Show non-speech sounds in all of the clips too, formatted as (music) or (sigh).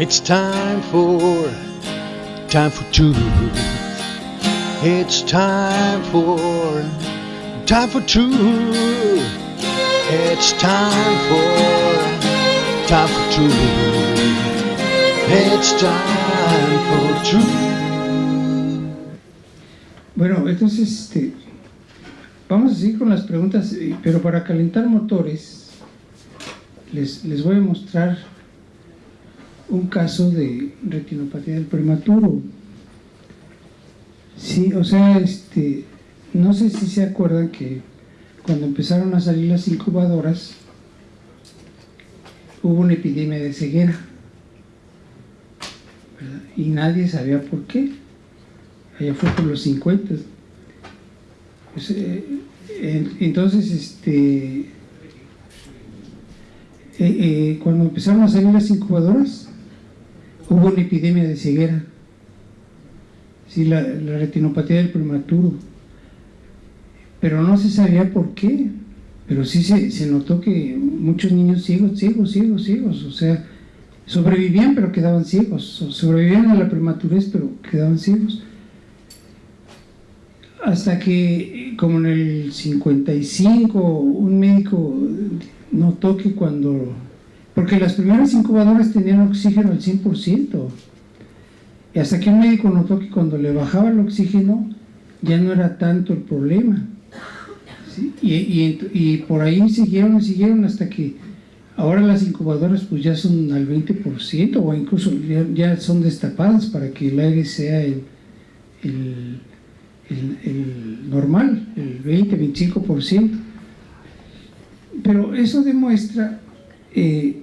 It's time for, time for two. It's time for, time for two. It's time for, time for two. It's time for two. Bueno, entonces este, vamos a seguir con las preguntas, eh, pero para calentar motores les, les voy a mostrar un caso de retinopatía del prematuro. Sí, o sea, este, no sé si se acuerdan que cuando empezaron a salir las incubadoras hubo una epidemia de ceguera y nadie sabía por qué. Allá fue por los 50. Pues, en- entonces, este, eh, eh, cuando empezaron a salir las incubadoras, hubo una epidemia de ceguera. Sí, la, retinopatía del prematuro. Pero no se sabía por qué. Pero sí se, se notó que muchos niños ciegos, ciegos, ciegos, ciegos, o sea, sobrevivían pero quedaban ciegos, so- sobrevivían a la prematurez pero quedaban ciegos. Hasta que, como en el 55, un médico notó que cuando... Porque las primeras incubadoras tenían oxígeno al 100%. Y hasta que un médico notó que cuando le bajaba el oxígeno ya no era tanto el problema. Y, y y por ahí siguieron, siguieron hasta que ahora las incubadoras pues ya son al 20% o incluso ya, ya son destapadas para que el aire sea el, el, el- el normal, el 20-25%. Pero eso demuestra eh,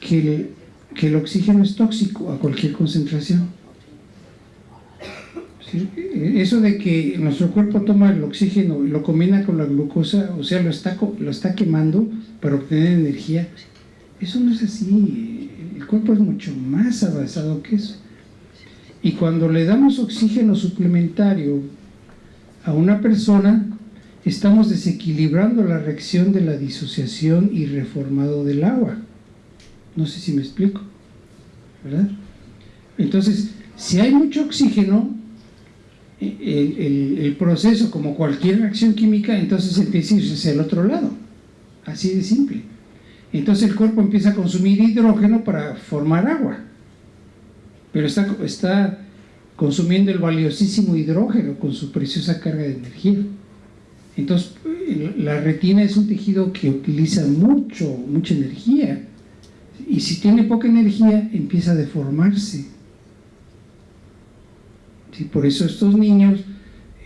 que, el, que el oxígeno es tóxico a cualquier concentración. Eso de que nuestro cuerpo toma el oxígeno y lo combina con la glucosa, o sea, lo está, lo está quemando para obtener energía, eso no es así. El cuerpo es mucho más avanzado que eso. Y cuando le damos oxígeno suplementario a una persona, estamos desequilibrando la reacción de la disociación y reformado del agua. No sé si me explico, ¿verdad? Entonces, si hay mucho oxígeno, el, el- el proceso, como cualquier reacción química, entonces empieza a irse el otro lado. Así de simple. Entonces el cuerpo empieza a consumir hidrógeno para formar agua. Pero está, está consumiendo el valiosísimo hidrógeno con su preciosa carga de energía. Entonces, el- la retina es un tejido que utiliza mucho, mucha energía. Y si tiene poca energía, empieza a deformarse. Sí, por eso estos niños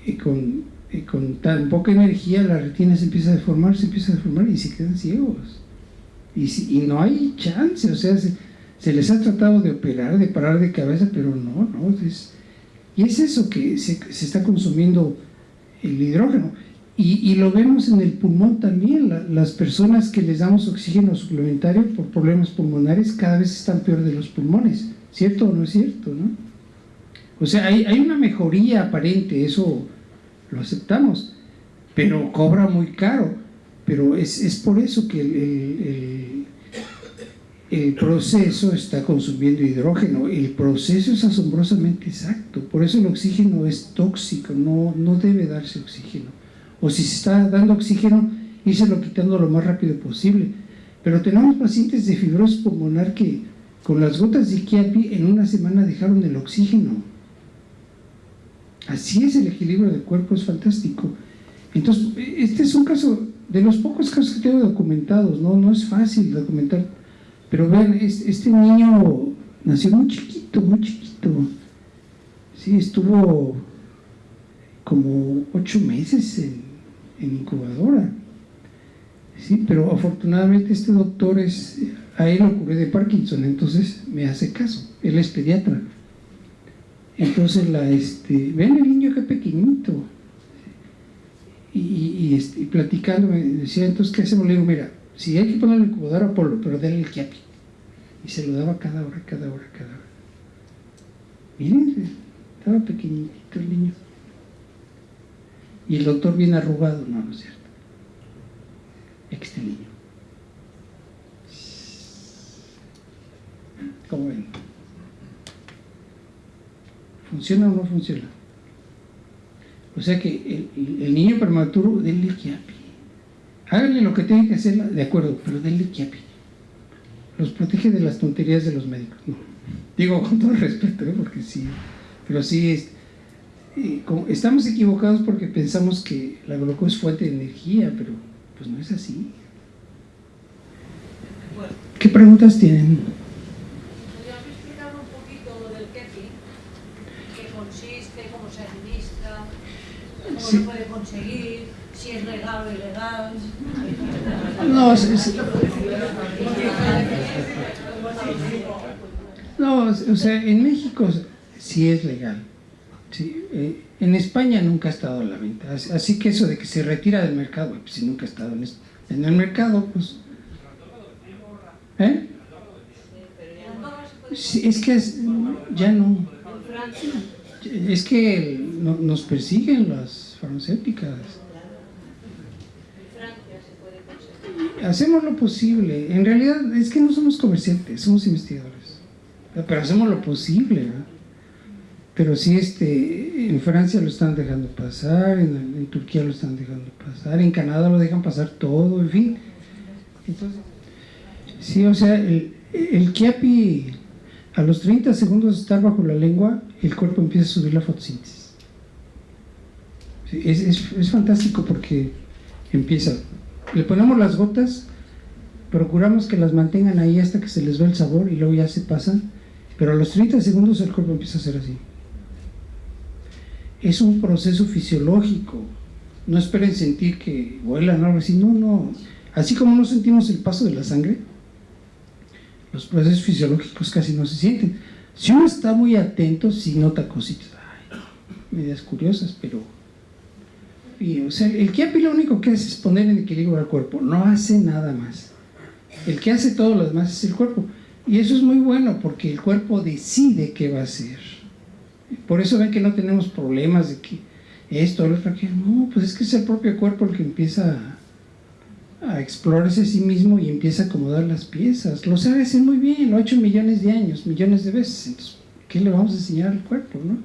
eh, con, eh, con tan poca energía, la retina se empieza a deformar, se empieza a deformar y se quedan ciegos. Y, si- y no hay chance, o sea, se, les ha tratado de operar, de parar de cabeza, pero no, no. Y es eso que se, se está consumiendo el hidrógeno. Y, lo vemos en el pulmón también, la- las personas que les damos oxígeno suplementario por problemas pulmonares cada vez están peor de los pulmones, ¿cierto o no es cierto? ¿no? O sea, hay, hay una mejoría aparente, eso lo aceptamos, pero cobra muy caro. Pero es, es por eso que el- el- el proceso está consumiendo hidrógeno. El proceso es asombrosamente exacto. Por eso el oxígeno es tóxico, no, no debe darse oxígeno. O si se está dando oxígeno, írselo quitando lo más rápido posible. Pero tenemos pacientes de fibrosis pulmonar que con las gotas de Quiapi en una semana dejaron el oxígeno. Así es el equilibrio del cuerpo, es fantástico. Entonces, este es un caso de los pocos casos que tengo documentados, no, no es fácil documentar, pero vean, es- este niño nació muy chiquito, muy chiquito. Sí, estuvo como ocho meses en, en incubadora. Sí, pero afortunadamente este doctor es, a él de Parkinson, entonces me hace caso, él es pediatra. Entonces la este, ven el niño que pequeñito. Y, y- este, platicando me decía, entonces ¿qué hacemos? Le digo, mira, si hay que ponerle incubadora, Apolo, pero dale el Kiapi. Y se lo daba cada hora, cada hora, cada hora. Miren, estaba pequeñito el niño. Y el doctor bien arrugado, no, no es cierto. Este niño. ¿Cómo ven? ¿Funciona o no funciona? O sea que el, niño prematuro, denle quiapi. Háganle lo que tienen que hacer, de acuerdo, pero denle quiapi. Los protege de las tonterías de los médicos. Digo con todo respeto, ¿eh? porque sí, pero sí, es, eh, estamos equivocados porque pensamos que la glucosa es fuente de energía, pero pues no es así. ¿Qué preguntas tienen? ¿Podrías explicar un poquito del kefi? ¿Qué consiste? ¿Cómo se administra? ¿Cómo Sí. se puede conseguir? ¿Si es legal o ilegal? No, es- es- (laughs) no, o sea, en México sí es legal. Sí, eh, en España nunca ha estado a la venta. Así- que eso de que se retira del mercado, pues si nunca ha estado en, el mercado, pues. ¿Eh? ¿En Andorra se puede Sí, es que es- ya no. Es que no- nos persiguen las farmacéuticas. Hacemos lo posible. En realidad es que no somos comerciantes, somos investigadores. Pero hacemos lo posible. ¿verdad? Pero sí, este, en Francia lo están dejando pasar, en, Turquía lo están dejando pasar, en Canadá lo dejan pasar todo, en fin. Entonces, sí, o sea, el, el Chiapi, a los 30 segundos de estar bajo la lengua, el cuerpo empieza a subir la fotosíntesis. Sí, es, es, es fantástico porque empieza, le ponemos las gotas, procuramos que las mantengan ahí hasta que se les ve el sabor y luego ya se pasan, pero a los 30 segundos el cuerpo empieza a hacer así. Es un proceso fisiológico, no esperen sentir que vuelan algo así, no, no. Así como no sentimos el paso de la sangre, los procesos fisiológicos casi no se sienten. Si uno está muy atento, sí nota cositas, ay, medias curiosas, pero y, o sea, el Kiapi lo único que hace es poner en equilibrio al cuerpo, no hace nada más. El que hace todo lo demás es el cuerpo. Y eso es muy bueno porque el cuerpo decide qué va a hacer. Por eso ven que no tenemos problemas de que esto, lo otro, que no, pues es que es el propio cuerpo el que empieza a, explorarse a sí mismo y empieza a acomodar las piezas. Lo sabe hacer muy bien, lo ha hecho millones de años, millones de veces. Entonces, ¿qué le vamos a enseñar al cuerpo, no?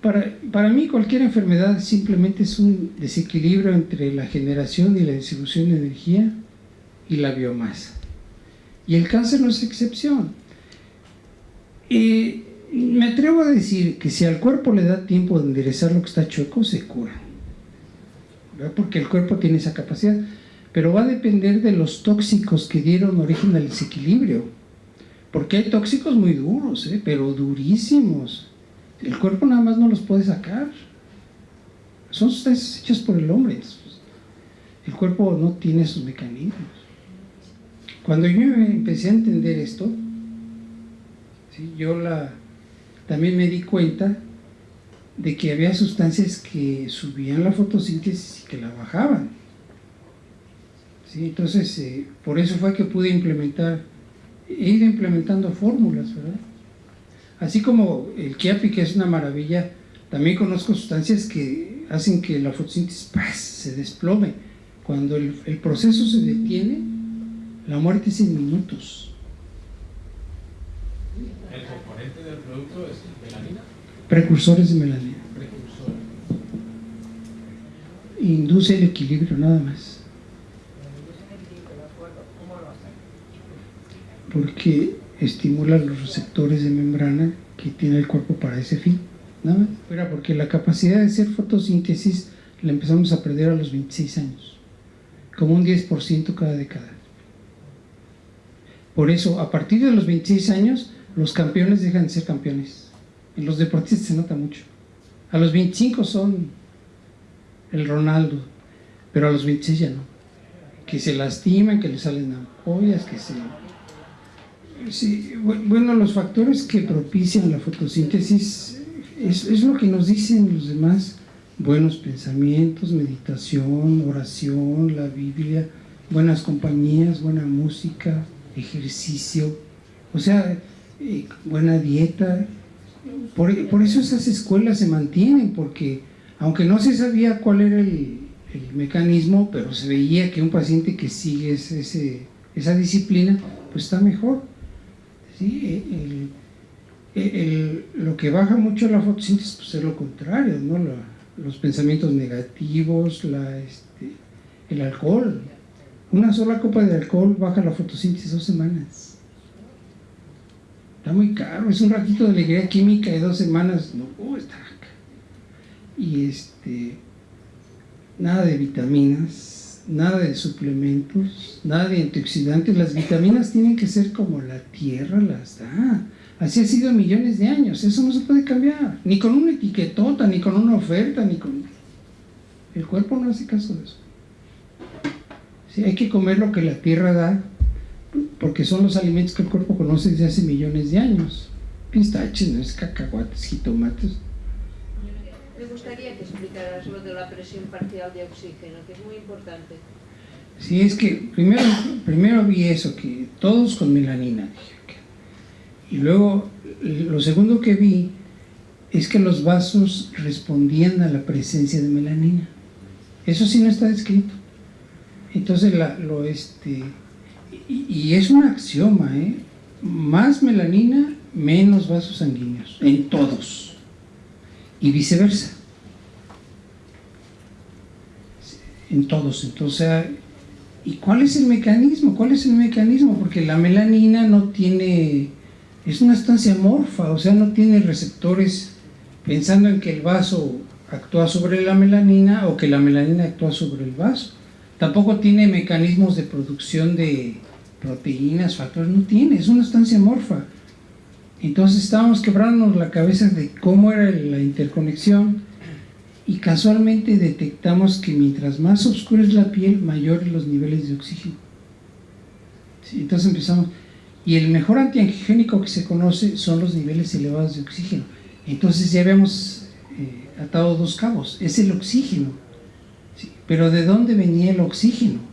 Para, para mí cualquier enfermedad simplemente es un desequilibrio entre la generación y la distribución de energía y la biomasa. Y el cáncer no es excepción. Eh, me atrevo a decir que si al cuerpo le da tiempo de enderezar lo que está chueco, se cura. Porque el cuerpo tiene esa capacidad. Pero va a depender de los tóxicos que dieron origen al desequilibrio. Porque hay tóxicos muy duros, ¿eh? pero durísimos. El cuerpo nada más no los puede sacar. Son sustancias hechas por el hombre. El cuerpo no tiene esos mecanismos. Cuando yo empecé a entender esto, yo la, también me di cuenta de que había sustancias que subían la fotosíntesis y que la bajaban. ¿Sí? Entonces, eh, por eso fue que pude implementar, he ido implementando fórmulas, ¿verdad? Así como el Kiapi, que es una maravilla, también conozco sustancias que hacen que la fotosíntesis se desplome. Cuando el, el proceso se detiene, la muerte es en minutos. El componente del producto es melanina, Precursores de melanina. precursor. Induce el equilibrio nada más. Porque estimula los receptores de membrana que tiene el cuerpo para ese fin. Nada más. Era porque la capacidad de hacer fotosíntesis la empezamos a perder a los 26 años. Como un 10% cada década. Por eso, a partir de los 26 años, los campeones dejan de ser campeones. En los deportistas se nota mucho. A los 25 son el Ronaldo, pero a los 26 ya no. Que se lastiman, que le salen ampollas, que se... Sí, bu- bueno, los factores que propician la fotosíntesis es, es lo que nos dicen los demás. Buenos pensamientos, meditación, oración, la Biblia, buenas compañías, buena música, ejercicio, o sea, buena dieta. Por, por eso esas escuelas se mantienen, porque aunque no se sabía cuál era el, mecanismo, pero se veía que un paciente que sigue ese- esa disciplina, pues está mejor. ¿sí? El- lo que baja mucho la fotosíntesis pues, es lo contrario, ¿no? La- los pensamientos negativos, la, este, el alcohol. Una sola copa de alcohol baja la fotosíntesis dos semanas. Está muy caro, es un ratito de alegría química de dos semanas. No, oh, está acá. Y este, nada de vitaminas, nada de suplementos, nada de antioxidantes. Las vitaminas tienen que ser como la tierra las da. Así ha sido millones de años. Eso no se puede cambiar. Ni con una etiquetota, ni con una oferta, ni con... El cuerpo no hace caso de eso. Sí, hay que comer lo que la tierra da, porque son los alimentos que el cuerpo conoce desde hace millones de años. Pistaches, no es cacahuates, jitomates. Me gustaría que explicaras lo de la presión parcial de oxígeno, que es muy importante. Sí, es que primero, primero vi eso, que todos con melanina. Y luego, lo segundo que vi es que los vasos respondían a la presencia de melanina. Eso sí no está descrito. Entonces, la- lo este. Y, es un axioma, ¿eh? Más melanina, menos vasos sanguíneos, en todos. Y viceversa. En todos. Entonces, ¿y cuál es el mecanismo? ¿Cuál es el mecanismo? Porque la melanina no tiene. Es una estancia morfa, o sea, no tiene receptores pensando en que el vaso actúa sobre la melanina o que la melanina actúa sobre el vaso. Tampoco tiene mecanismos de producción de proteínas, factores, no tiene, es una estancia morfa. Entonces estábamos quebrándonos la cabeza de cómo era la interconexión y casualmente detectamos que mientras más oscura es la piel, mayores los niveles de oxígeno. Entonces empezamos, y el mejor antiangiogénico que se conoce son los niveles elevados de oxígeno. Entonces ya habíamos eh, atado dos cabos, es el oxígeno. Pero ¿de dónde venía el oxígeno?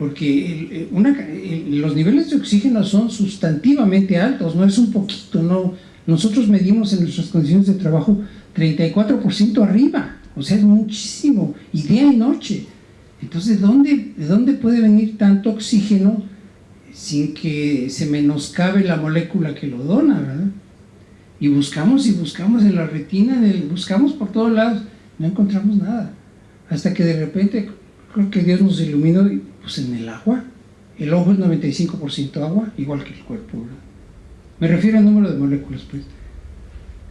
Porque el- los niveles de oxígeno son sustantivamente altos, no es un poquito, no. Nosotros medimos en nuestras condiciones de trabajo 34% arriba, o sea, es muchísimo, y día y noche. Entonces, ¿dónde, ¿de dónde puede venir tanto oxígeno sin que se menoscabe la molécula que lo dona, verdad? Y buscamos y buscamos en la retina, buscamos por todos lados, no encontramos nada. Hasta que de repente, creo que Dios nos iluminó, y, pues en el agua. El ojo es 95% agua, igual que el cuerpo, ¿verdad? Me refiero al número de moléculas, pues.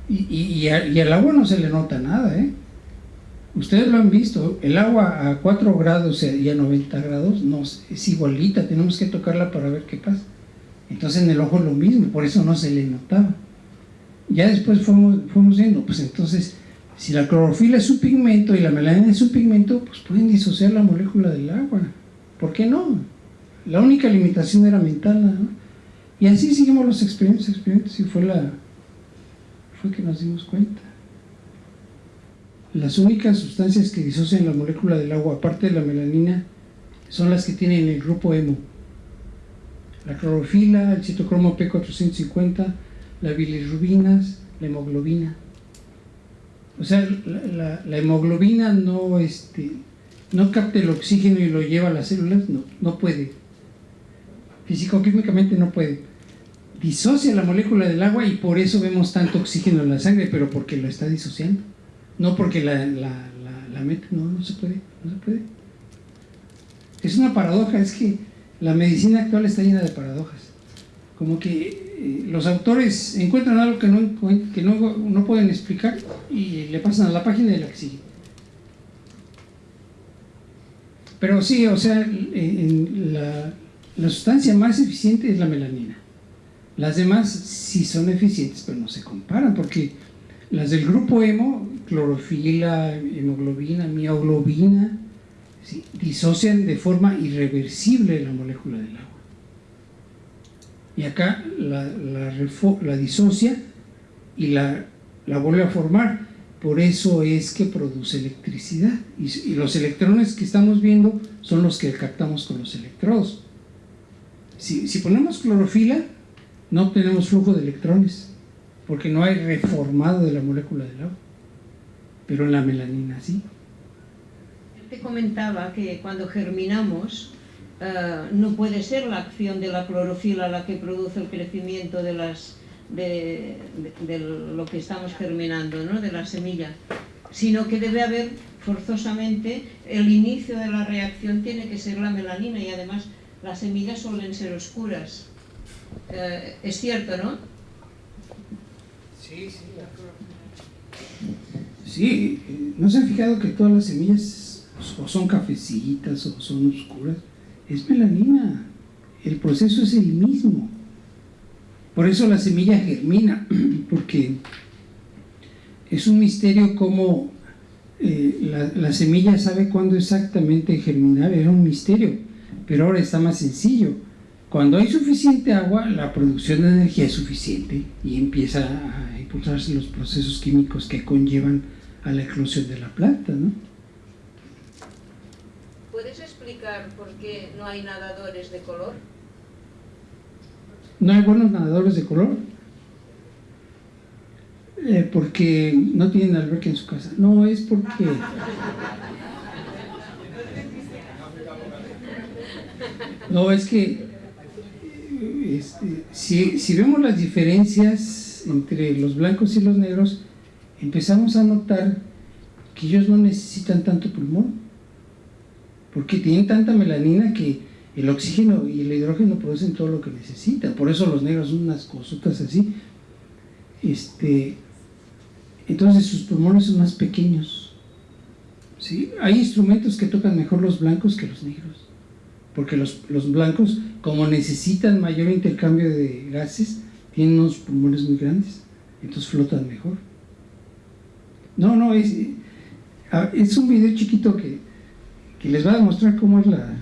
Y, y, y, al agua no se le nota nada, ¿eh? Ustedes lo han visto, el agua a 4 grados y a 90 grados no, es igualita, tenemos que tocarla para ver qué pasa. Entonces en el ojo es lo mismo, por eso no se le notaba. Ya después fuimos, fuimos viendo, pues entonces, si la clorofila es un pigmento y la melanina es un pigmento, pues pueden disociar la molécula del agua. ¿Por qué no? La única limitación era mental, más. Y así seguimos los experimentos, experimentos, y fue la fue que nos dimos cuenta. Las únicas sustancias que disocian la molécula del agua, aparte de la melanina, son las que tienen el grupo hemo. La clorofila, el citocromo P450, las bilirrubinas, la hemoglobina. O sea, la, la- la hemoglobina no, este, no capta el oxígeno y lo lleva a las células, no, no puede. Físico-químicamente no puede. Disocia la molécula del agua y por eso vemos tanto oxígeno en la sangre, pero porque lo está disociando. No porque la, la, la, no, no se puede, no se puede. Es una paradoja, es que la medicina actual está llena de paradojas. Como que eh, los autores encuentran algo que, no, que no, no pueden explicar y le pasan a la página de la que. Pero sí, o sea, la, sustancia más eficiente es la melanina. Las demás sí son eficientes, pero no se comparan, porque las del grupo hemo, clorofila, hemoglobina, mioglobina, disocian de forma irreversible la molécula del agua. Y acá la, la, la disocia y la, la vuelve a formar. Por eso es que produce electricidad. Y, los electrones que estamos viendo son los que captamos con los electrodos. Si, ponemos clorofila, no obtenemos flujo de electrones, porque no hay reformado de la molécula del agua. Pero en la melanina sí. Te comentaba que cuando germinamos eh, no puede ser la acción de la clorofila la que produce el crecimiento de, las, de, de- de lo que estamos germinando, ¿no? de la semilla, sino que debe haber forzosamente el inicio de la reacción tiene que ser la melanina y además las semillas suelen ser oscuras. Eh, es cierto, ¿no? Sí, sí. Sí, ¿no se han fijado que todas las semillas o son cafecitas o son oscuras? Es melanina. El proceso es el mismo. Por eso la semilla germina, (clears throat) porque es un misterio cómo eh, la, la semilla sabe cuándo exactamente germinar, era un misterio, pero ahora está más sencillo. Cuando hay suficiente agua, la producción de energía es suficiente y empieza a impulsarse los procesos químicos que conllevan a la eclosión de la planta, ¿no? ¿Puedes explicar por qué no hay nadadores de color? No hay buenos nadadores de color eh, porque no tienen alberca en su casa. No, es porque... No, es que este, si, si vemos las diferencias entre los blancos y los negros, empezamos a notar que ellos no necesitan tanto pulmón, porque tienen tanta melanina que el oxígeno y el hidrógeno producen todo lo que necesitan. Por eso los negros son unas cosotas así. Este, entonces sus pulmones son más pequeños. ¿sí? Hay instrumentos que tocan mejor los blancos que los negros. Porque los, los blancos, como necesitan mayor intercambio de gases, tienen unos pulmones muy grandes. Entonces flotan mejor. No, no, es, ah, es un video chiquito que, que les va a demostrar cómo es la,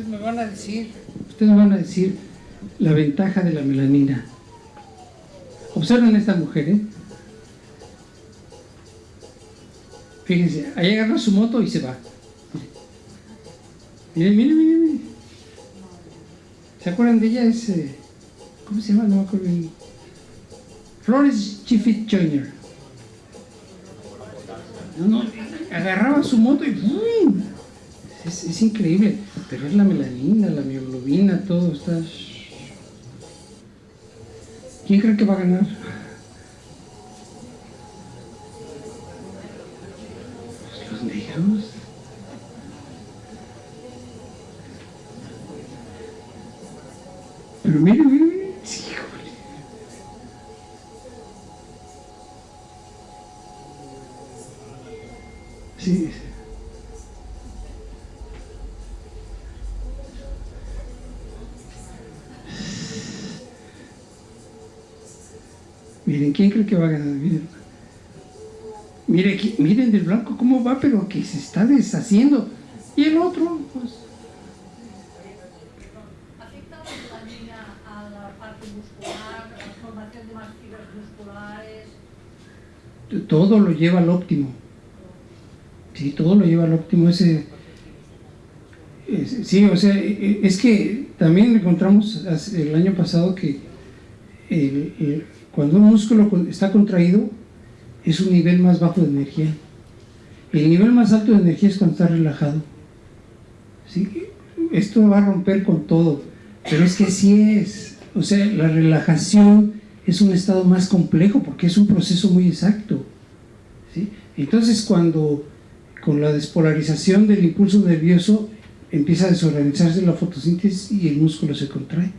Ustedes me van a decir, ustedes me van a decir la ventaja de la melanina. Observen a esta mujer, ¿eh? Fíjense, ahí agarra su moto y se va. Miren, miren, miren. ¿Se acuerdan de ella? Es, eh, ¿Cómo se llama? No me acuerdo. Flores Chiffit Jr. No, no, agarraba su moto y ¡bum! Es, es increíble, pero es la melanina, la mioglobina, todo está... ¿Quién cree que va a ganar? Pues los negros. Pero mire, mire, Miren, ¿quién cree que va a ganar? Miren, Mire, aquí- miren del blanco cómo va, pero que se está deshaciendo. Y el otro, pues, ¿Afecta la melanina a la parte muscular, a la formación de más fibras musculares? todo lo lleva al óptimo. Sí, todo lo lleva al óptimo. Ese, es- sí, o sea, e- e- es que también encontramos el año pasado que el- el- cuando un músculo está contraído es un nivel más bajo de energía. El nivel más alto de energía es cuando está relajado. ¿Sí? Esto va a romper con todo, pero es que sí es. O sea, la relajación es un estado más complejo porque es un proceso muy exacto. ¿sí? Entonces, cuando con la despolarización del impulso nervioso empieza a desorganizarse la fotosíntesis y el músculo se contrae.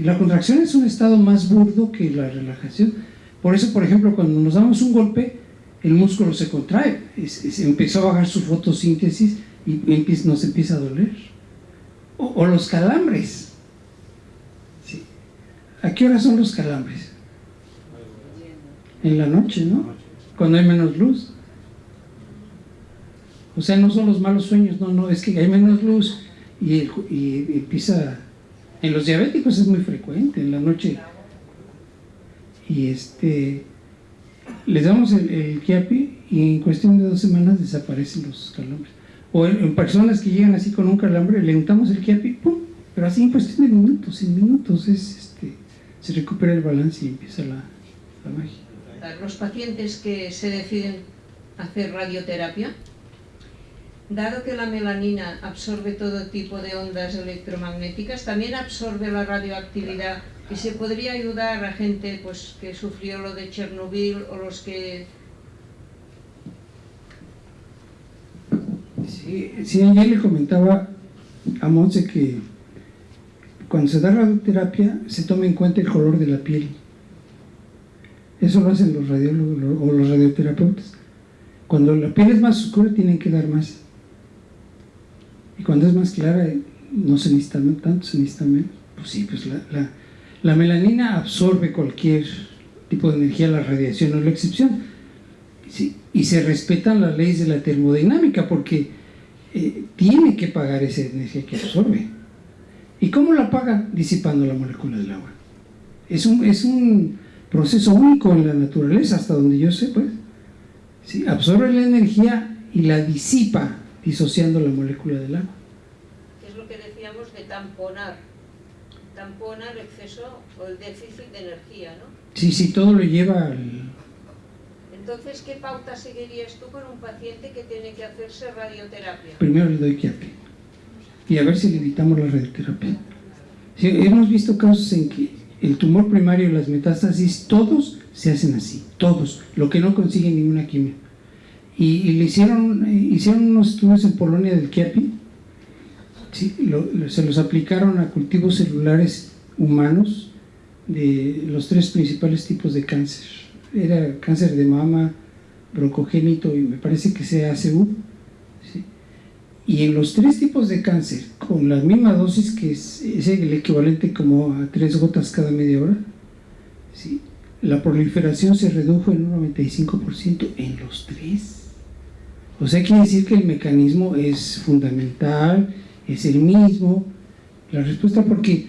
¿Sí? La contracción es un estado más burdo que la relajación. Por eso, por ejemplo, cuando nos damos un golpe, el músculo se contrae, es- empezó a bajar su fotosíntesis y empie- nos empieza a doler. O, los calambres. ¿sí? ¿A qué hora son los calambres? En la noche, ¿no? Cuando hay menos luz. O sea, no son los malos sueños, no, no, es que hay menos luz y, y empieza... En los diabéticos es muy frecuente, en la noche. Y este... Les damos el, el Kiapi y en cuestión de dos semanas desaparecen los calambres. O en, en personas que llegan así con un calambre, le untamos el Kiapi, ¡pum! Pero así en cuestión de minutos, en minutos es, este, se recupera el balance y empieza la, la magia. los pacientes que se deciden hacer radioterapia, dado que la melanina absorbe todo tipo de ondas electromagnéticas, también absorbe la radioactividad y se podría ayudar a gente pues, que sufrió lo de Chernobyl o los que... Sí, sí, ayer le comentaba a Monse que cuando se da radioterapia se toma en cuenta el color de la piel. Eso lo hacen los radiólogos o los radioterapeutas. Cuando la piel es más oscura tienen que dar más. Y cuando es más clara no se necesita tanto, se necesita menos. Pues sí, pues la, la, la melanina absorbe cualquier tipo de energía, la radiación no es la excepción. Y se respetan las leyes de la termodinámica porque eh, tiene que pagar esa energía que absorbe. ¿Y cómo la paga? Disipando la molécula del agua. Es un, es un proceso único en la naturaleza, hasta donde yo sé, pues. Absorbe la energía y la disipa disociando la molécula del agua. Es lo que decíamos de tamponar. Tampona el exceso o el déficit de energía, ¿no? Sí, sí, todo lo lleva al... Entonces, ¿qué pauta seguirías tú con un paciente que tiene que hacerse radioterapia? Primero le doy quiate y a ver si le evitamos la radioterapia. Sí, hemos visto casos en que el tumor primario y las metástasis, todos se hacen así, todos, lo que no consiguen ninguna quimio. Y, le hicieron, eh, hicieron unos estudios en Polonia del Kiapi, se los aplicaron a cultivos celulares humanos de los tres principales tipos de cáncer. Era cáncer de mama, broncogénito y me parece que sea ACU. ¿sí? Y en los tres tipos de cáncer, con la misma dosis que es, el equivalente como a tres gotas cada media hora, la proliferación se redujo en un 95% en los tres. O sea, quiere decir que el mecanismo es fundamental, es el mismo. La respuesta, porque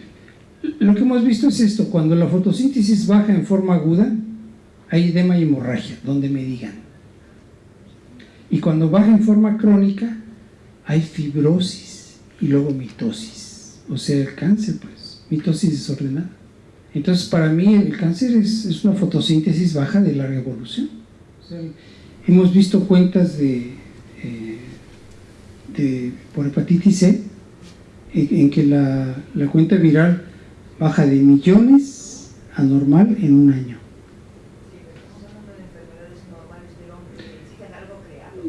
lo que hemos visto es esto, cuando la fotosíntesis baja en forma aguda, hay edema y hemorragia, donde me digan. Y cuando baja en forma crónica, hay fibrosis y luego mitosis, o sea, el cáncer, pues, mitosis desordenada. Entonces, para mí el cáncer es, es una fotosíntesis baja de larga evolución. O sea, hemos visto cuentas de, eh, de, por hepatitis C, en, en que la, la cuenta viral baja de millones a normal en un año.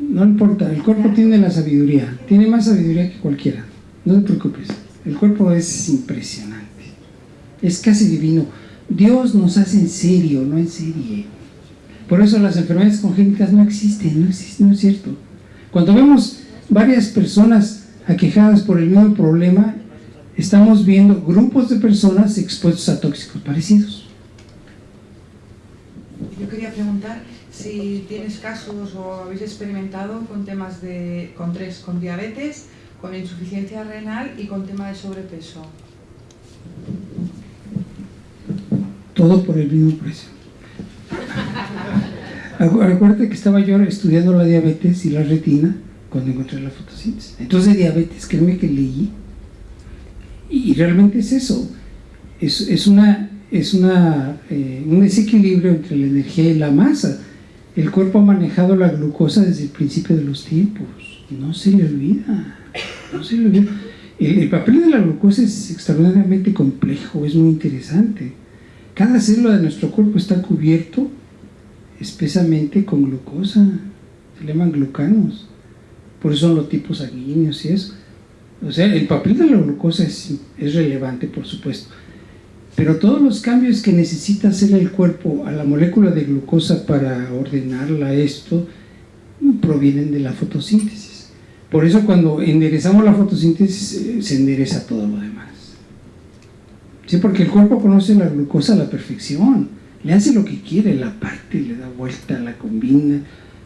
No importa, el cuerpo tiene la sabiduría, tiene más sabiduría que cualquiera, no te preocupes, el cuerpo es impresionante, es casi divino. Dios nos hace en serio, no en serie. Por eso las enfermedades congénitas no existen, no, existen, no es cierto. Cuando vemos varias personas aquejadas por el mismo problema, estamos viendo grupos de personas expuestos a tóxicos parecidos. Yo quería preguntar si tienes casos o habéis experimentado con temas de, con tres, con diabetes, con insuficiencia renal y con tema de sobrepeso. Todo por el mismo precio. Acuérdate que estaba yo estudiando la diabetes y la retina cuando encontré la fotosíntesis. Entonces diabetes, créeme que leí y realmente es eso, es, es, una, es una, eh, un desequilibrio entre la energía y la masa. El cuerpo ha manejado la glucosa desde el principio de los tiempos, no se le olvida, no se le olvida. El, el papel de la glucosa es extraordinariamente complejo, es muy interesante. Cada célula de nuestro cuerpo está cubierto espesamente con glucosa, se llaman glucanos, por eso son los tipos sanguíneos y eso. O sea, el papel de la glucosa es, es, relevante, por supuesto, pero todos los cambios que necesita hacer el cuerpo a la molécula de glucosa para ordenarla esto provienen de la fotosíntesis. Por eso cuando enderezamos la fotosíntesis se endereza todo lo demás. Sí, porque el cuerpo conoce la glucosa a la perfección, le hace lo que quiere, la parte, le da vuelta, la combina,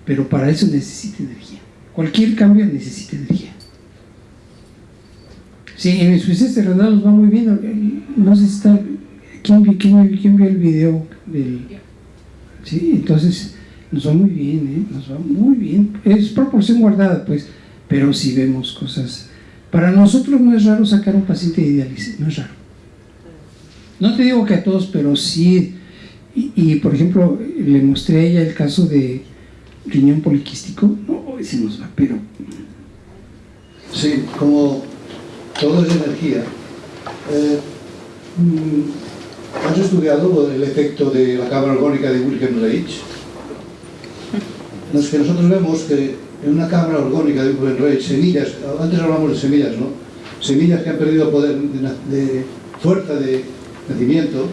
pero para eso necesita energía. Cualquier cambio necesita energía. Sí, en insuficiencia renal nos va muy bien. No sé si está. ¿Quién, quién, quién vio el video del.? Sí, entonces nos va muy bien, ¿eh? Nos va muy bien. Es proporción guardada, pues, pero sí vemos cosas. Para nosotros no es raro sacar un paciente de diálisis, no es raro. No te digo que a todos, pero sí. Y, y, por ejemplo, le mostré a ella el caso de riñón poliquístico. No, se nos va, pero Sí, como todo es energía. Eh, mm, ¿Has estudiado el efecto de la cámara orgónica de Wilhelm Reich? No, que nosotros vemos que en una cámara orgónica de Wilhelm Reich, semillas, antes hablamos de semillas, ¿no? Semillas que han perdido poder de, de fuerza de nacimiento,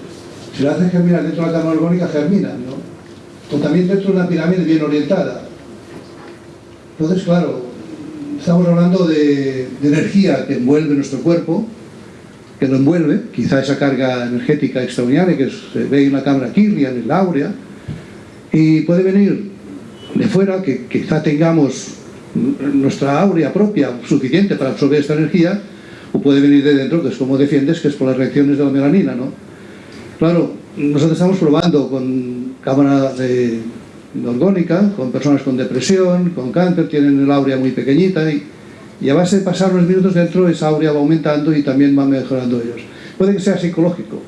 si las haces germinar dentro de la cámara orgónica, germinan, ¿no? O también dentro de una pirámide bien orientada. Entonces, claro, estamos hablando de, de energía que envuelve nuestro cuerpo, que lo envuelve, quizá esa carga energética extraordinaria que se ve en la cámara Kirlian, en la áurea, y puede venir de fuera, que quizá tengamos nuestra áurea propia suficiente para absorber esta energía, o puede venir de dentro, que es como defiendes, que es por las reacciones de la melanina, ¿no? Claro, nosotros estamos probando con cámara de, orgónica, con personas con depresión, con cáncer, tienen el áurea muy pequeñita y, y a base de pasar unos minutos dentro esa áurea va aumentando y también va mejorando ellos. Puede que sea psicológico,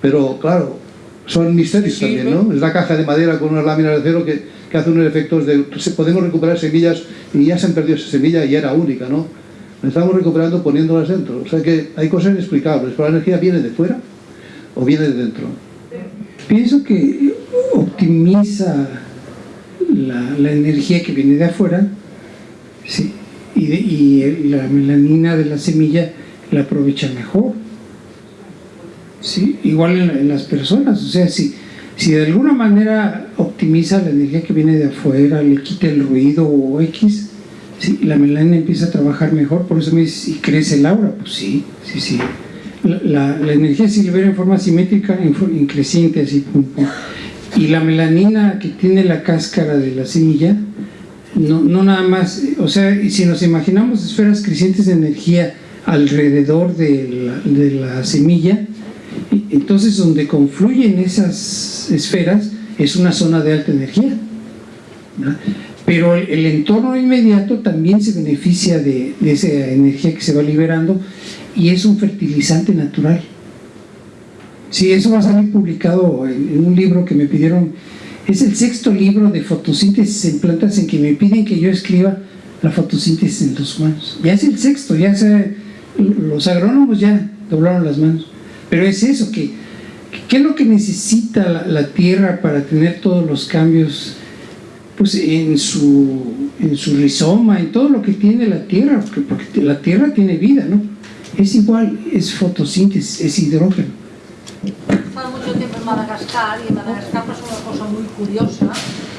pero claro, son misterios también, ¿no? Es la caja de madera con unas láminas de acero que, que hace unos efectos de... Podemos recuperar semillas y ya se han perdido esa semilla y era única, ¿no? La estamos recuperando poniéndolas dentro. O sea que hay cosas inexplicables, pero la energía viene de fuera o viene de dentro. pienso que optimiza la, la energía que viene de afuera sí, y, de- y la melanina de la semilla la aprovecha mejor. Sí, igual en, en las personas, o sea, si, si de alguna manera optimiza la energía que viene de afuera, le quita el ruido o X, sí, la melanina empieza a trabajar mejor, por eso me dice, ¿y crece el aura? Pues sí, sí, sí. La, energía se libera en forma simétrica, en, en así. Y la melanina que tiene la cáscara de la semilla, no, no nada más, o sea, si nos imaginamos esferas crecientes de energía alrededor de la, de la semilla, entonces donde confluyen esas esferas es una zona de alta energía. Pero el, entorno inmediato también se beneficia de esa energía que se va liberando y es un fertilizante natural. Sí, eso va a salir publicado en, un libro que me pidieron. Es el sexto libro de fotosíntesis en plantas en que me piden que yo escriba la fotosíntesis en los humanos. Ya es el sexto, ya se, los agrónomos ya doblaron las manos. Pero es eso, que, ¿qué es lo que necesita la, tierra para tener todos los cambios pues en su, en su rizoma, en todo lo que tiene la tierra, porque la tierra tiene vida, ¿no? Es igual, es fotosíntesis, es hidrógeno. Estaba mucho tiempo en Madagascar y en Madagascar pasó una cosa muy curiosa.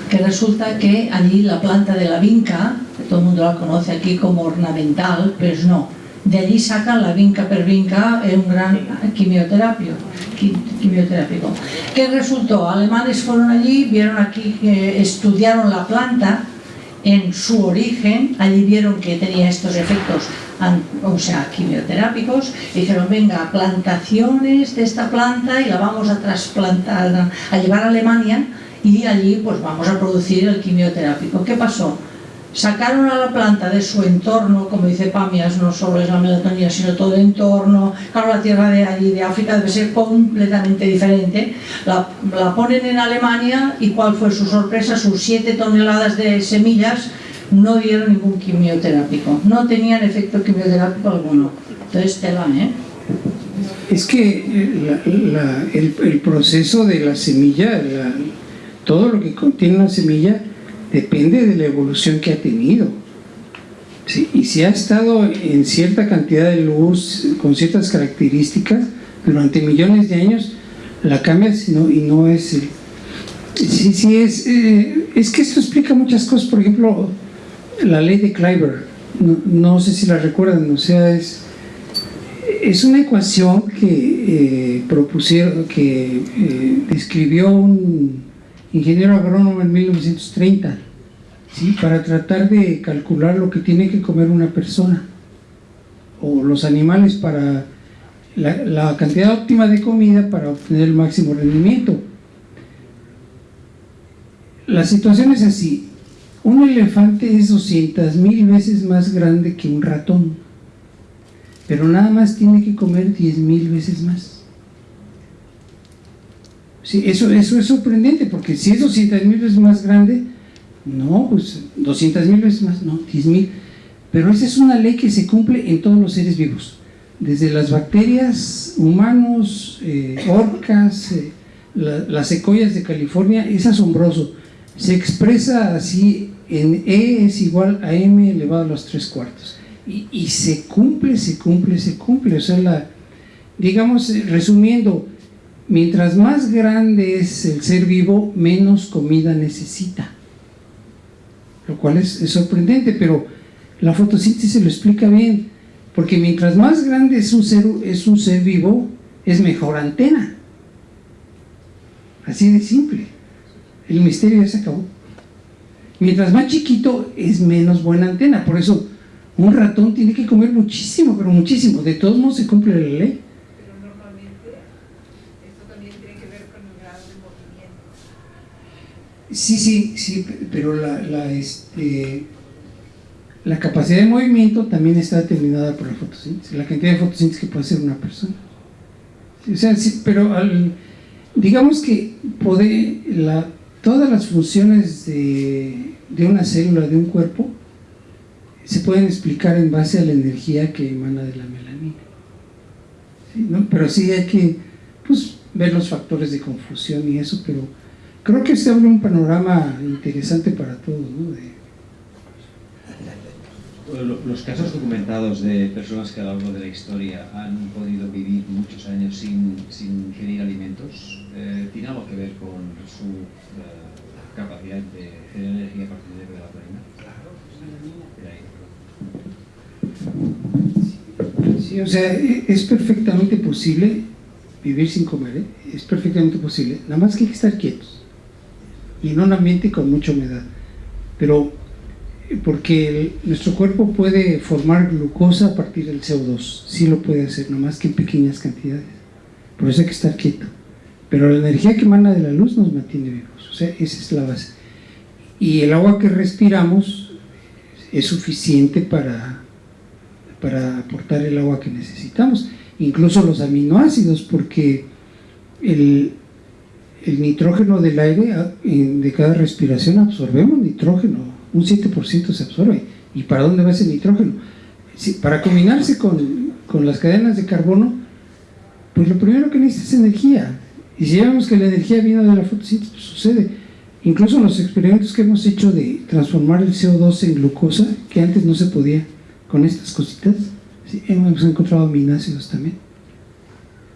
que resulta que allí la planta de la vinca, todo el mundo la conoce aquí como ornamental, pues no. De allí sacan la vinca per vinca un gran quimioterapio, qui- quimioterápico. ¿Qué resultó? Alemanes fueron allí, vieron aquí, estudiaron la planta en su origen, allí vieron que tenía estos efectos, o sea, quimioterápicos, y dijeron, venga, plantaciones de esta planta y la vamos a trasplantar, a llevar a Alemania y allí pues vamos a producir el quimioterápico. ¿Qué pasó? Sacaron a la planta de su entorno, como dice Pamias, no solo es la melatonina, sino todo el entorno. Claro, la tierra de allí, de África, debe ser completamente diferente. La, ponen en Alemania y ¿cuál fue su sorpresa? Sus 7 toneladas de semillas no dieron ningún quimioterápico, no tenían efecto quimioterápico alguno. Entonces, tela, ¿eh? Es que eh, el, proceso de la semilla, la- todo lo que contiene una semilla, depende de la evolución que ha tenido. Sí, y si ha estado en cierta cantidad de luz, con ciertas características, durante millones de años, la cambias y no, y no es... Sí, sí, es, eh, es que esto explica muchas cosas. Por ejemplo, la ley de Kleiber, no, no sé si la recuerdan, o sea, es es una ecuación que eh, propusieron, que eh, describió un ingeniero agrónomo en 1930, ¿sí? para tratar de calcular lo que tiene que comer una persona o los animales para la, la cantidad óptima de comida para obtener el máximo rendimiento. La situación es así, un elefante es 200 mil veces más grande que un ratón pero nada más tiene que comer 10 mil veces más. Sí, eso, eso es sorprendente, porque si es 200 mil veces más grande, no, pues 200 mil veces más, no, 10 mil. Pero esa es una ley que se cumple en todos los seres vivos, desde las bacterias, humanos, eh, orcas, eh, la- las secoyas de California, es asombroso. Se expresa así en E es igual a M elevado a los tres cuartos. Y, y se cumple, se cumple, se cumple. O sea, la, digamos, eh, resumiendo, mientras más grande es el ser vivo, menos comida necesita. Lo cual es, sorprendente, pero la fotosíntesis lo explica bien. Porque mientras más grande es un ser vivo, es mejor antena. Así de simple. El misterio ya se acabó. Mientras más chiquito es menos buena antena. Por eso un ratón tiene que comer muchísimo, pero muchísimo. De todos modos se cumple la ley. Pero normalmente esto también tiene que ver con el grado de movimiento. Sí, sí, sí, pero la, la, este, la capacidad de movimiento también está determinada por la fotosíntesis, la cantidad de fotosíntesis que puede hacer una persona. O sea, sí, pero al- digamos que poder, la, todas las funciones de, de una célula, de un cuerpo, se pueden explicar en base a la energía que emana de la melanina. ¿no? Pero sí hay que pues, ver los factores de confusión y eso, pero creo que se abre un panorama interesante para todos, ¿no? De- Los casos documentados de personas que a lo largo de la historia han podido vivir muchos años sin, sin ingerir alimentos, eh, ¿tiene algo que ver con su eh, capacidad de generar energía a partir de la melatonina? De ahí. Sí, o sea, e- es perfectamente posible vivir sin comer, ¿eh? es perfectamente posible, nada más que hay que estar quietos y en un ambiente con mucha humedad, pero porque nuestro cuerpo puede formar glucosa a partir del CO2, sí lo puede hacer, nada más que en pequeñas cantidades, por eso hay que estar quieto, pero la energía que emana de la luz nos mantiene vivos, o sea, esa es la base. Y el agua que respiramos es suficiente para para aportar el agua que necesitamos, incluso los aminoácidos, porque el, el nitrógeno del aire, ah, de cada respiración absorbemos nitrógeno, un 7% se absorbe. ¿Y para dónde va ese nitrógeno? Para combinarse con, con las cadenas de carbono, pues lo primero que necesita es energía. Y si ya vemos que la energía viene de la fotosíntesis, pues sucede. Incluso en los experimentos que hemos hecho de transformar el CO2 en glucosa, que antes no se podía con estas cositas, hemos encontrado aminoácidos también.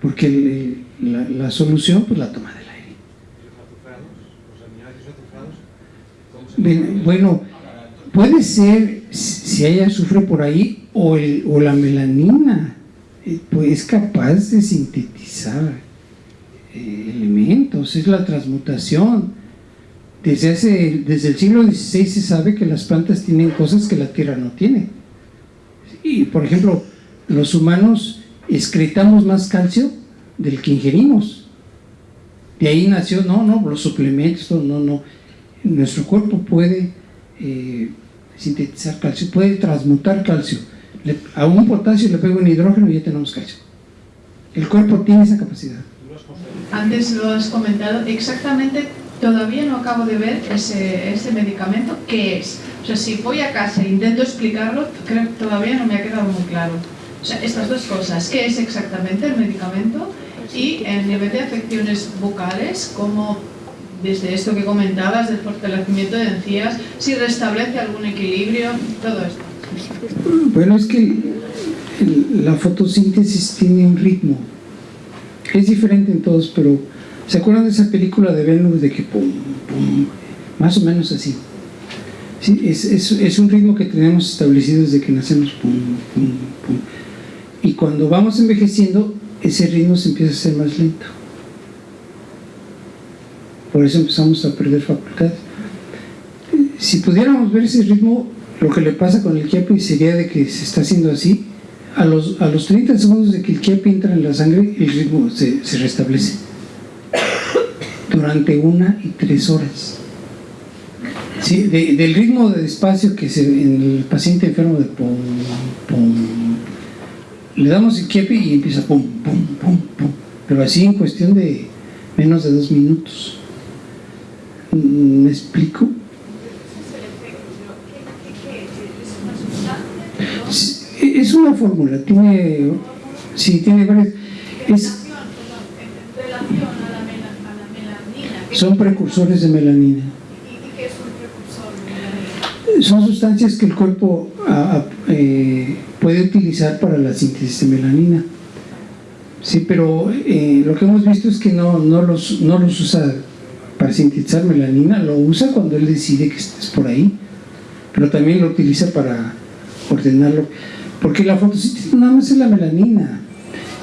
Porque la, solución, pues la toma del aire. ¿Y los azufrados? ¿Los aminoácidos azufrados? ¿Cómo se Ven- Bueno, puede ser si si hay azufre por ahí o, el- o la melanina, eh, pues es capaz de sintetizar eh, elementos, es la transmutación. Desde, hace, desde el siglo XVI se sabe que las plantas tienen cosas que la tierra no tiene. Y por ejemplo, los humanos excretamos más calcio del que ingerimos. De ahí nació, no, no, los suplementos, no, no. Nuestro cuerpo puede eh, sintetizar calcio, puede transmutar calcio. A un potasio le pego un hidrógeno y ya tenemos calcio. El cuerpo tiene esa capacidad. Antes lo has comentado, exactamente todavía no acabo de ver ese, medicamento, ¿qué es? O sea, si voy a casa e intento explicarlo, creo que todavía no me ha quedado muy claro. O sea, estas dos cosas, ¿qué es exactamente el medicamento? Y en nivel de afecciones bucales, como desde esto que comentabas, del fortalecimiento de encías, si restablece algún equilibrio, todo esto. Bueno, es que la fotosíntesis tiene un ritmo. Es diferente en todos, pero ¿se acuerdan de esa película de Venus de que pum, pum, más o menos así? Sí, es, es, es un ritmo que tenemos establecido desde que nacemos, pum, pum, pum. Y cuando vamos envejeciendo, ese ritmo se empieza a hacer más lento. Por eso empezamos a perder facultades. Si pudiéramos ver ese ritmo, lo que le pasa con el kiapi sería de que se está haciendo así. A los, a los 30 segundos de que el kiapi entra en la sangre, el ritmo se, se restablece. Durante una y tres horas. Sí, de- del ritmo de despacio que se, en el paciente enfermo de le damos el kiapi y empieza pum, pum, pum, pum. Pero así en cuestión de menos de dos minutos. ¿Me explico? Es una fórmula, tiene, sí, tiene varias, es, a a la melanina. ¿qué- son precursores de melanina. ¿Y qué es un precursor? Son sustancias que el cuerpo ah, ah, eh, puede utilizar para la síntesis de melanina. Sí, pero eh, lo que hemos visto es que no, no, los, no los usa sintetizar melanina, lo usa cuando él decide que es por ahí, pero también lo utiliza para ordenarlo. Porque la fotosíntesis nada más es la melanina,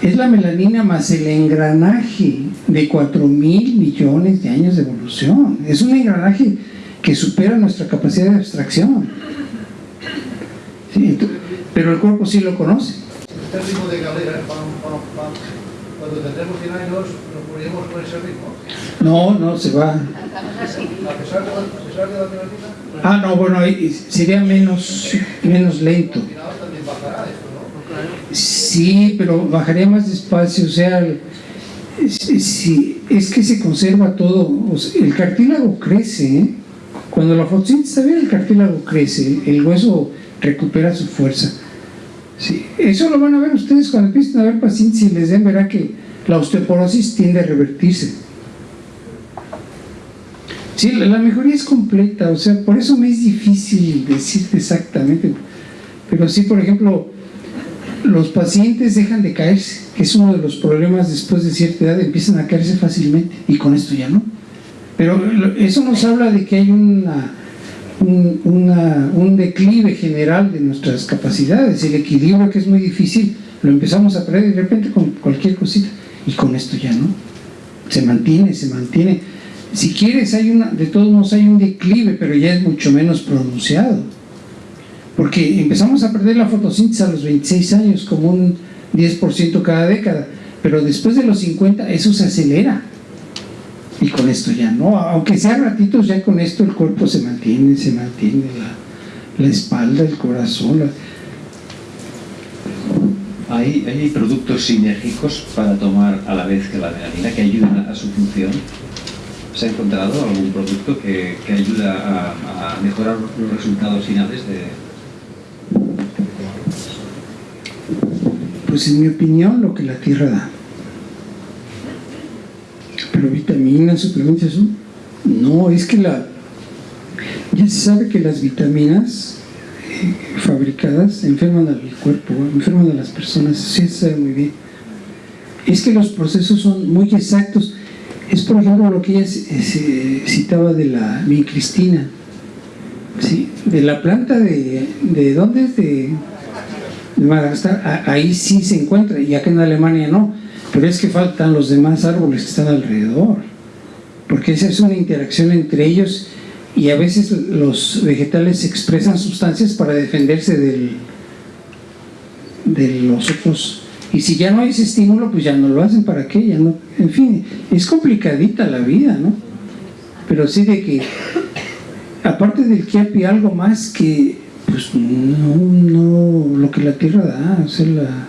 es la melanina más el engranaje de 4 mil millones de años de evolución. Es un engranaje que supera nuestra capacidad de abstracción. Pero el cuerpo sí lo conoce. Este cuando tendremos 100 años nos moriremos con ese ritmo. No, no, se va. A pesar de la, a pesar de la melanina, Ah, no, bueno, sería menos, menos lento. Sí, pero bajaría más despacio, o sea, es, sí, es que se conserva todo, o sea, el cartílago crece, ¿eh? cuando la fotosíntesis está bien, el cartílago crece, el hueso recupera su fuerza. Sí, eso lo van a ver ustedes cuando empiecen a ver pacientes y les den, verá que la osteoporosis tiende a revertirse. Sí, la, mejoría es completa, o sea, por eso me es difícil decirte exactamente, pero sí, por ejemplo, los pacientes dejan de caerse, que es uno de los problemas después de cierta edad, empiezan a caerse fácilmente y con esto ya no. Pero eso nos habla de que hay un, un declive general de nuestras capacidades, el equilibrio que es muy difícil, lo empezamos a perder de repente con cualquier cosita y con esto ya no. Se mantiene, se mantiene. Si quieres, hay una, de todos modos hay un declive, pero ya es mucho menos pronunciado porque empezamos a perder la fotosíntesis a los 26 años como un 10% cada década, pero después de los 50 eso se acelera y con esto ya no, aunque sea ratitos ya con esto el cuerpo se mantiene, se mantiene la, la espalda, el corazón, la- ¿Hay, ¿Hay productos sinérgicos para tomar a la vez que la melanina que ayuden a, su función? ¿Se ha encontrado algún producto que, que ayuda a, a mejorar los resultados finales de, pues en mi opinión lo que la tierra da. Pero vitaminas, suplementos, no, es que la, ya se sabe que las vitaminas fabricadas enferman al cuerpo, enferman a las personas, sí se sabe muy bien. Es que los procesos son muy exactos. Es por ejemplo lo que ella se citaba de la vincristina, ¿sí? de la planta de, de ¿dónde es? De, Madagascar, ahí sí se encuentra y acá en Alemania no, pero es que faltan los demás árboles que están alrededor, porque esa es una interacción entre ellos y a veces los vegetales expresan sustancias para defenderse del, de los otros y si ya no hay ese estímulo pues ya no lo hacen para qué, ya no, en fin, es complicadita la vida, ¿no? Pero sí de que aparte del Kiapi algo más que pues no, no lo que la tierra da, o la-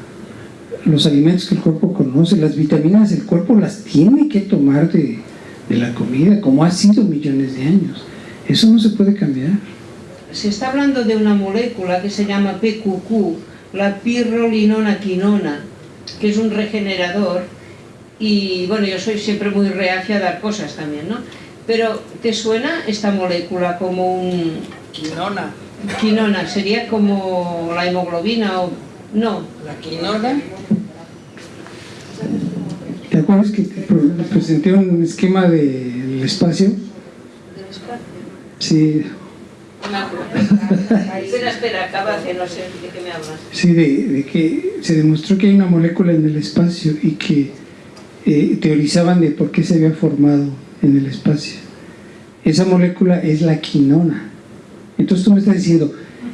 los alimentos que el cuerpo conoce, las vitaminas el cuerpo las tiene que tomar de, de la comida, como ha sido millones de años. Eso no se puede cambiar. Se está hablando de una molécula que se llama PQQ, la pirrolinona quinona, que es un regenerador y bueno, yo soy siempre muy reacia a dar cosas también, ¿no? Pero ¿te suena esta molécula como un Quinona. quinona? ¿Sería como la hemoglobina o no? La quinona ¿Te acuerdas que te presenté un esquema del espacio? Sí, (laughs) Espera, espera, acaba de no sé de qué me hablas. Sí, de, de que se demostró que hay una molécula en el espacio y que eh, teorizaban de por qué se había formado en el espacio. Esa molécula es la quinona. Entonces tú me estás diciendo,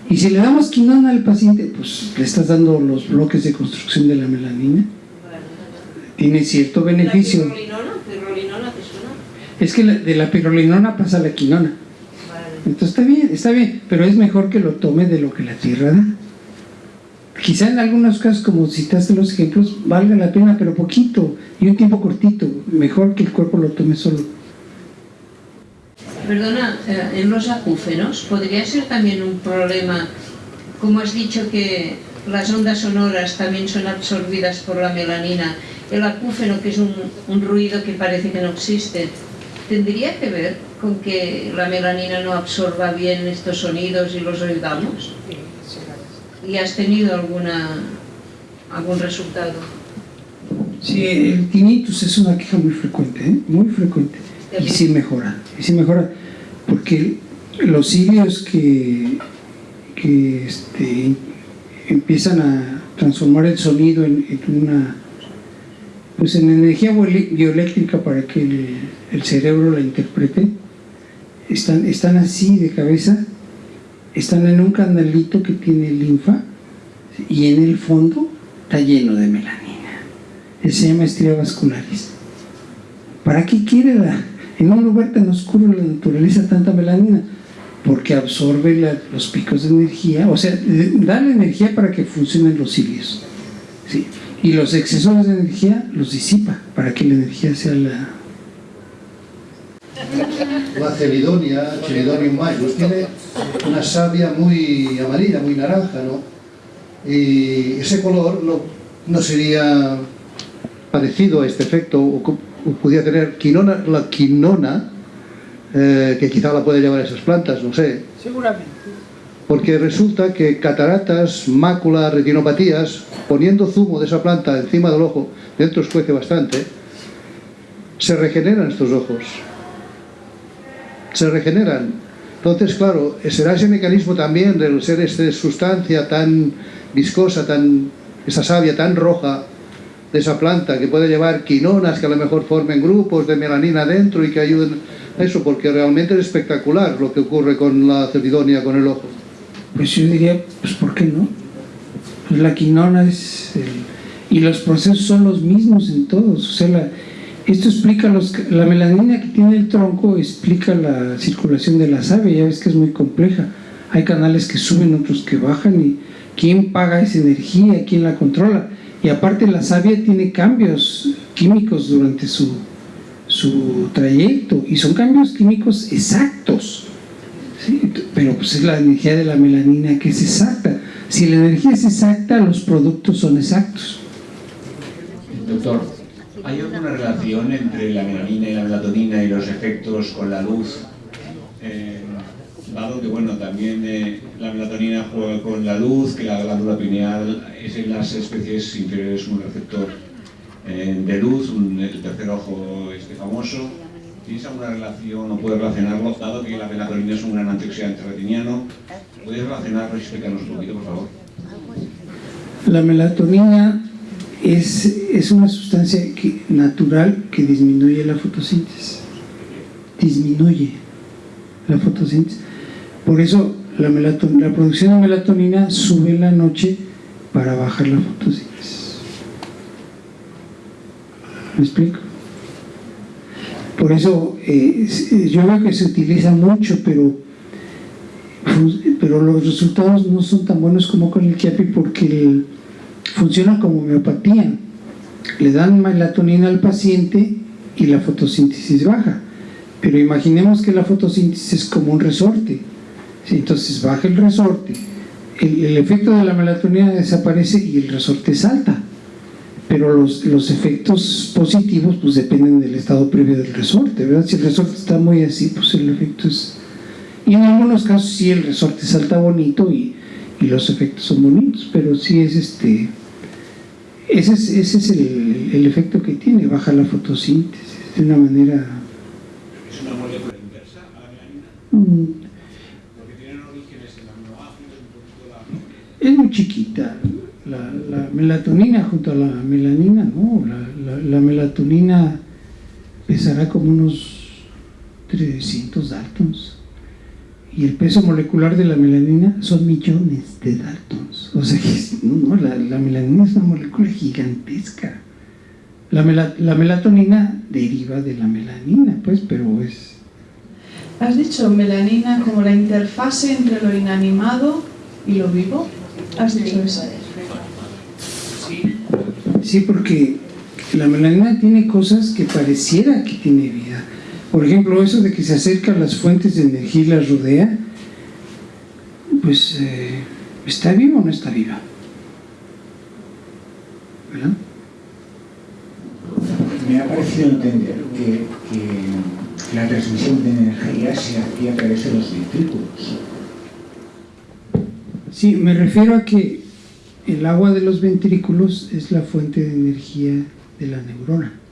y si le damos quinona al paciente, pues le estás dando los bloques de construcción de la melanina. Tiene cierto beneficio. ¿La pirrolinona? ¿Pirrolinona te suena? Es que la- de la pirolinona pasa la quinona. Entonces está bien, está bien, pero es mejor que lo tome de lo que la tierra da. quizá en algunos casos, como citaste los ejemplos, valga la pena, pero poquito y un tiempo cortito, mejor que el cuerpo lo tome solo. Perdona, eh, en los acúfenos podría ser también un problema, como has dicho que las ondas sonoras también son absorbidas por la melanina, el acúfeno, que es un ruido que parece que no existe, ¿tendría que ver con que la melanina no absorba bien estos sonidos y los oigamos? ¿Y has tenido alguna, algún resultado? Sí, el tinnitus es una queja muy frecuente, ¿eh? muy frecuente. Y sí mejora, y sí mejora, porque los cilios que, que este, empiezan a transformar el sonido en, en una pues en energía bioeléctrica para que el, el, cerebro la interprete están, están así de cabeza están en un canalito que tiene linfa y en el fondo está lleno de melanina se llama estrias vasculares ¿para qué quiere la, en un lugar tan oscuro la naturaleza tanta melanina? porque absorbe los picos de energía o sea, da la energía para que funcionen los cilios ¿sí? y los excesos de energía los disipa para que la energía sea la... La celidonia, Celidonium majus, tiene una savia muy amarilla, muy naranja, ¿no? Y ese color no, no sería parecido a este efecto, o, o podría tener quinona, la quinona, eh, que quizá la puede llevar esas plantas, no sé. Seguramente. Porque resulta que cataratas, máculas, retinopatías, poniendo zumo de esa planta encima del ojo, dentro escuece bastante, se regeneran estos ojos. Se regeneran. Entonces, claro, será ese mecanismo también del ser esta sustancia tan viscosa, tan, esa savia tan roja de esa planta que puede llevar quinonas que a lo mejor formen grupos de melanina dentro y que ayuden a eso, porque realmente es espectacular lo que ocurre con la celidonia, con el ojo. Pues yo diría, pues ¿por qué no? Pues la quinona es... Y los procesos son los mismos en todos. O sea, la, esto explica los, la melanina que tiene el tronco, explica la circulación de la savia, ya ves que es muy compleja. Hay canales que suben, otros que bajan y quién paga esa energía, quién la controla. Y aparte la savia tiene cambios químicos durante su, su trayecto y son cambios químicos exactos. ¿sí? Pero pues es la energía de la melanina que es exacta. Si la energía es exacta, los productos son exactos. Doctor, ¿hay alguna relación entre la melanina y la melatonina y los efectos con la luz? Eh, dado que bueno, también eh, la melatonina juega con la luz, que la glándula pineal es en las especies inferiores un receptor eh, de luz, el tercer ojo este famoso. ¿Tienes alguna relación o puedes relacionarlo, dado que la melatonina es un gran antioxidante retiniano? ¿Puedes relacionarlo y explicarnos un poquito, por favor? La melatonina es, es una sustancia natural que disminuye la fotosíntesis. Disminuye la fotosíntesis. Por eso la, la producción de melatonina sube en la noche para bajar la fotosíntesis. ¿Me explico? Por eso eh, yo veo que se utiliza mucho, pero, pero los resultados no son tan buenos como con el Chiapi porque el, funciona como homeopatía. Le dan melatonina al paciente y la fotosíntesis baja. Pero imaginemos que la fotosíntesis es como un resorte. Entonces baja el resorte, el, el efecto de la melatonina desaparece y el resorte salta pero los, los, efectos positivos pues dependen del estado previo del resorte, ¿verdad? Si el resorte está muy así, pues el efecto es... Y en algunos casos sí el resorte salta bonito y, y los efectos son bonitos, pero sí es este... Ese es, ese es el, el, efecto que tiene, baja la fotosíntesis de una manera... ¿Es una molécula inversa a la melanina? Mm. Porque tienen orígenes en aminoácidos, un poquito la... Es muy chiquita, la, la, melatonina junto a la melanina, no, la, la, la, melatonina pesará como unos 300 daltons y el peso molecular de la melanina son millones de daltons, o sea que no, la, melanina es una molécula gigantesca. La, la melatonina deriva de la melanina, pues, pero es... Has dicho melanina como la interfase entre lo inanimado y lo vivo. ¿Has dicho eso? Sí, porque la melanina tiene cosas que pareciera que tiene vida. Por ejemplo, eso de que se acerca a las fuentes de energía y las rodea, pues eh, ¿está viva o no está viva? ¿Verdad? Me ha parecido entender que, que la transmisión de energía se hacía a través de los ventrículos. Sí, me refiero a que el agua de los ventrículos es la fuente de energía de la neurona.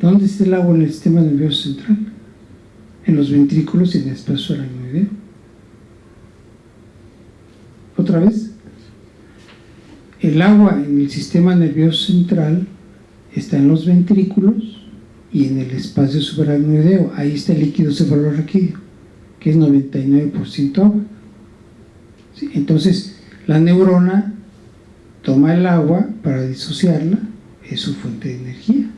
¿Dónde está el agua en el sistema nervioso central? En los ventrículos y en el espacio aracnoideo. ¿Otra vez? El agua en el sistema nervioso central está en los ventrículos y en el espacio subaracnoideo. Ahí está el líquido cefalorraquídeo, que es 99% agua. Entonces, la neurona toma el agua para disociarla, es su fuente de energía.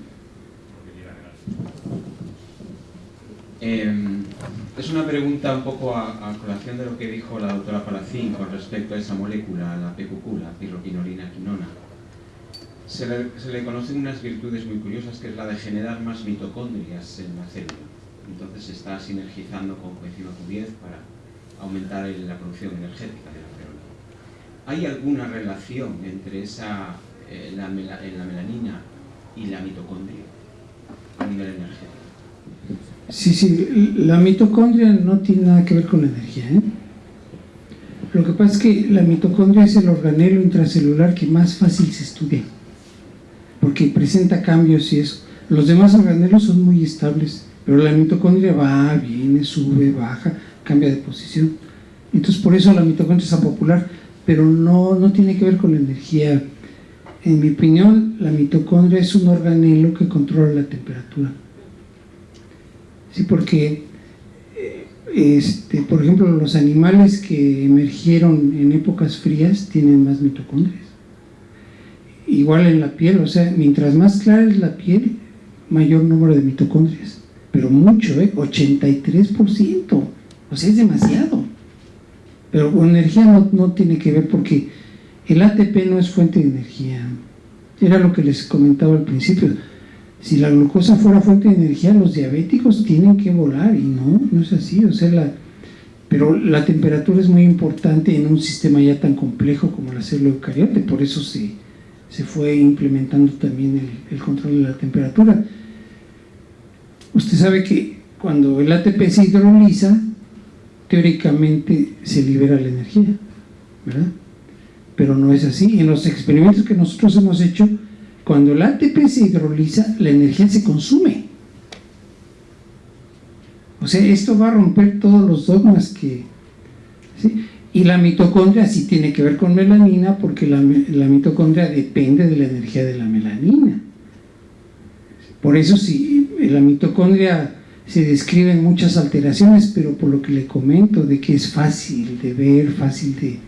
Eh, es una pregunta un poco a, colación de lo que dijo la doctora Palacín con respecto a esa molécula, la PQQ, la pirroquinolina quinona. Se le, conocen unas virtudes muy curiosas que es la de generar más mitocondrias en la célula. Entonces se está sinergizando con coenzima Q10 para aumentar la producción energética de la célula. ¿Hay alguna relación entre esa, eh, la, la melanina y la mitocondria a nivel energético? Sí, sí, la mitocondria no tiene nada que ver con la energía. ¿eh? Lo que pasa es que la mitocondria es el organelo intracelular que más fácil se estudia, porque presenta cambios y eso. Los demás organelos son muy estables, pero la mitocondria va, viene, sube, baja, cambia de posición. Entonces por eso la mitocondria es popular, pero no, no tiene que ver con la energía. En mi opinión, la mitocondria es un organelo que controla la temperatura. Sí, porque, este, por ejemplo, los animales que emergieron en épocas frías tienen más mitocondrias. Igual en la piel, o sea, mientras más clara es la piel, mayor número de mitocondrias. Pero mucho, ¿eh? 83%. O sea, es demasiado. Pero con energía no, no tiene que ver porque el ATP no es fuente de energía. Era lo que les comentaba al principio si la glucosa fuera fuente de energía, los diabéticos tienen que volar, y no, no es así, o sea, pero la temperatura es muy importante en un sistema ya tan complejo como la célula eucariote, por eso se, se fue implementando también el, el, control de la temperatura. Usted sabe que cuando el ATP se hidroliza, teóricamente se libera la energía, ¿verdad? Pero no es así. En los experimentos que nosotros hemos hecho, cuando el ATP se hidroliza, la energía se consume. O sea, esto va a romper todos los dogmas que... Y la mitocondria sí tiene que ver con melanina porque la, la, mitocondria depende de la energía de la melanina. Por eso sí, la mitocondria se describen muchas alteraciones, pero por lo que le comento, de que es fácil de ver, fácil de,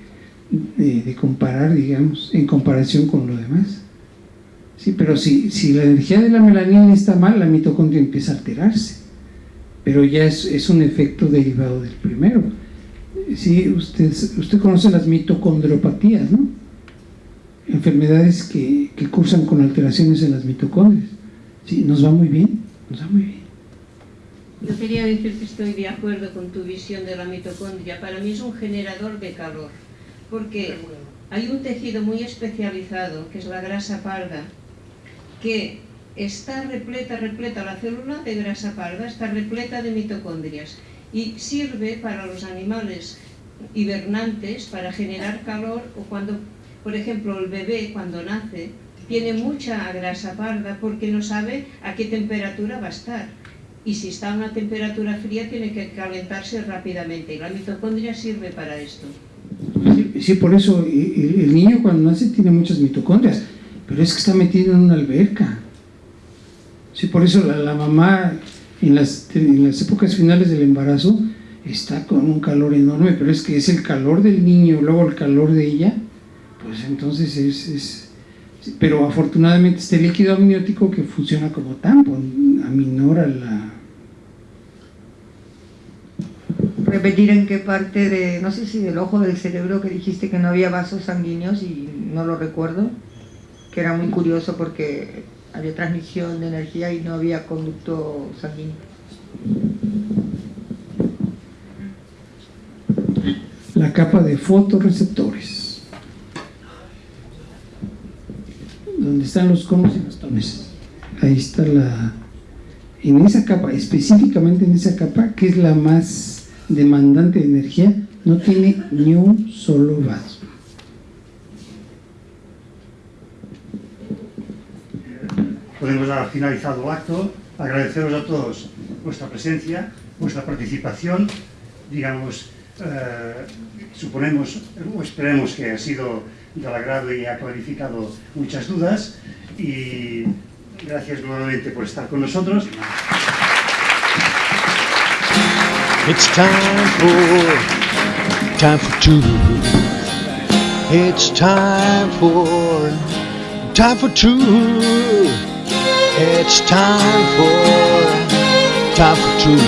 de, de comparar, digamos, en comparación con lo demás. Sí, pero si, si la energía de la melanina está mal, la mitocondria empieza a alterarse. Pero ya es, es un efecto derivado del primero. Sí, usted, usted conoce las mitocondriopatías, ¿no? Enfermedades que, que cursan con alteraciones en las mitocondrias. Sí, nos va muy bien, nos va muy bien. Yo quería decir que estoy de acuerdo con tu visión de la mitocondria. Para mí es un generador de calor, porque hay un tejido muy especializado, que es la grasa parda, que está repleta, repleta la célula de grasa parda, está repleta de mitocondrias y sirve para los animales hibernantes para generar calor o cuando, por ejemplo, el bebé cuando nace tiene mucha grasa parda porque no sabe a qué temperatura va a estar y si está a una temperatura fría tiene que calentarse rápidamente y la mitocondria sirve para esto. Sí, por eso el niño cuando nace tiene muchas mitocondrias pero es que está metido en una alberca. Sí, por eso la, la mamá en las, en las, épocas finales del embarazo está con un calor enorme, pero es que es el calor del niño, luego el calor de ella, pues entonces es... es pero afortunadamente este líquido amniótico que funciona como tampón, aminora la... repetir en qué parte de, no sé si del ojo del cerebro que dijiste que no había vasos sanguíneos y no lo recuerdo, que era muy curioso porque había transmisión de energía y no había conducto sanguíneo. La capa de fotorreceptores. Donde están los conos y bastones. Ahí está la... En esa capa, específicamente en esa capa, que es la más demandante de energía, no tiene ni un solo vaso. Podemos dar finalizado el acto. Agradeceros a todos vuestra presencia, vuestra participación. Digamos, eh, suponemos o esperemos que ha sido del agrado y ha clarificado muchas dudas. Y gracias nuevamente por estar con nosotros. It's time for, time for two. It's time for, time for two. It's time for, time for two.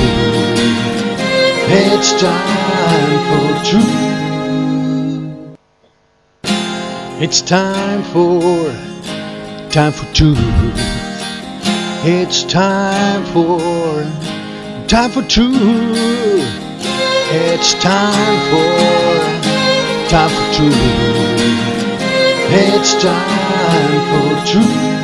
It's time for two. It's time for, time for two. It's time for, time for two. It's time for, time for. It's time for two.